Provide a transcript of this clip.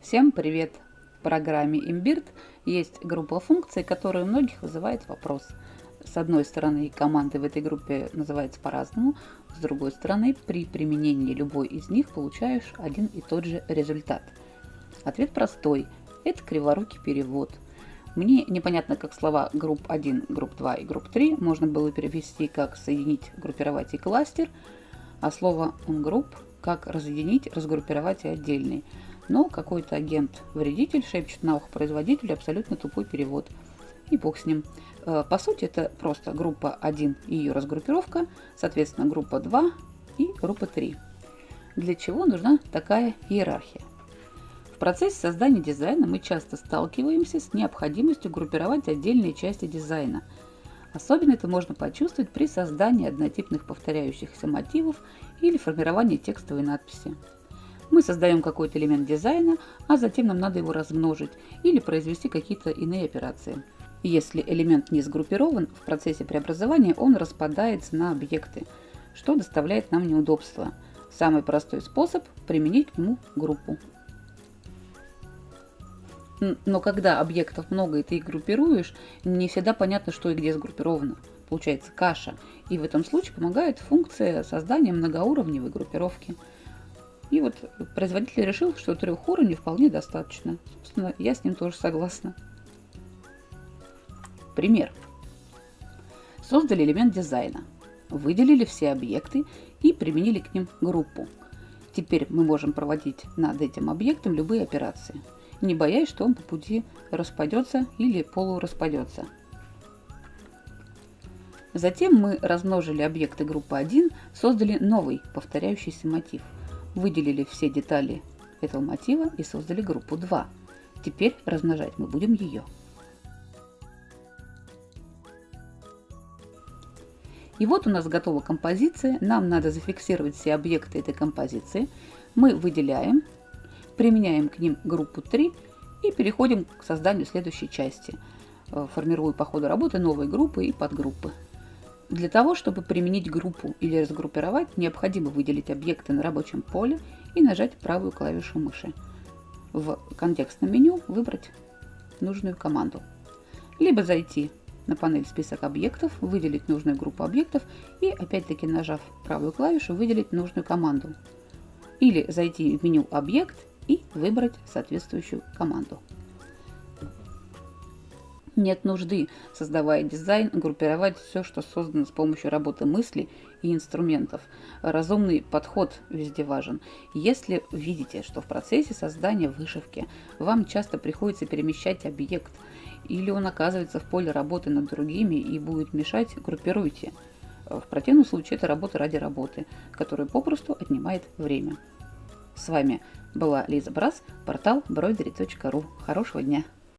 Всем привет! В программе Imbird есть группа функций, которые у многих вызывает вопрос. С одной стороны, команды в этой группе называются по-разному, с другой стороны, при применении любой из них получаешь один и тот же результат. Ответ простой – это криворукий перевод. Мне непонятно, как слова групп 1, групп 2 и групп 3 можно было перевести как соединить, группировать и кластер, а слово on как разъединить, разгруппировать и отдельный – но какой-то агент-вредитель шепчет на ухо производителю абсолютно тупой перевод. И бог с ним. Э, по сути, это просто группа 1 и ее разгруппировка, соответственно, группа 2 и группа 3. Для чего нужна такая иерархия? В процессе создания дизайна мы часто сталкиваемся с необходимостью группировать отдельные части дизайна. Особенно это можно почувствовать при создании однотипных повторяющихся мотивов или формировании текстовой надписи. Мы создаем какой-то элемент дизайна, а затем нам надо его размножить или произвести какие-то иные операции. Если элемент не сгруппирован, в процессе преобразования он распадается на объекты, что доставляет нам неудобства. Самый простой способ – применить к нему группу. Но когда объектов много и ты их группируешь, не всегда понятно, что и где сгруппировано. Получается каша. И в этом случае помогает функция создания многоуровневой группировки – и вот производитель решил, что трех уровней вполне достаточно. Собственно, я с ним тоже согласна. Пример. Создали элемент дизайна, выделили все объекты и применили к ним группу. Теперь мы можем проводить над этим объектом любые операции, не боясь, что он по пути распадется или полураспадется. Затем мы размножили объекты группы 1, создали новый повторяющийся мотив – выделили все детали этого мотива и создали группу 2. Теперь размножать мы будем ее. И вот у нас готова композиция. Нам надо зафиксировать все объекты этой композиции. Мы выделяем, применяем к ним группу 3 и переходим к созданию следующей части. Э, формирую по ходу работы новые группы и подгруппы. Для того, чтобы применить группу или разгруппировать, необходимо выделить объекты на рабочем поле и нажать правую клавишу мыши. В контекстном меню выбрать нужную команду. Либо зайти на панель «Список объектов», выделить нужную группу объектов и, опять-таки, нажав правую клавишу, выделить нужную команду. Или зайти в меню «Объект» и выбрать соответствующую команду. Нет нужды, создавая дизайн, группировать все, что создано с помощью работы мысли и инструментов. Разумный подход везде важен. Если видите, что в процессе создания вышивки вам часто приходится перемещать объект, или он оказывается в поле работы над другими и будет мешать, группируйте. В противном случае это работа ради работы, которая попросту отнимает время. С вами была Лиза Брас, портал broidery.ru. Хорошего дня!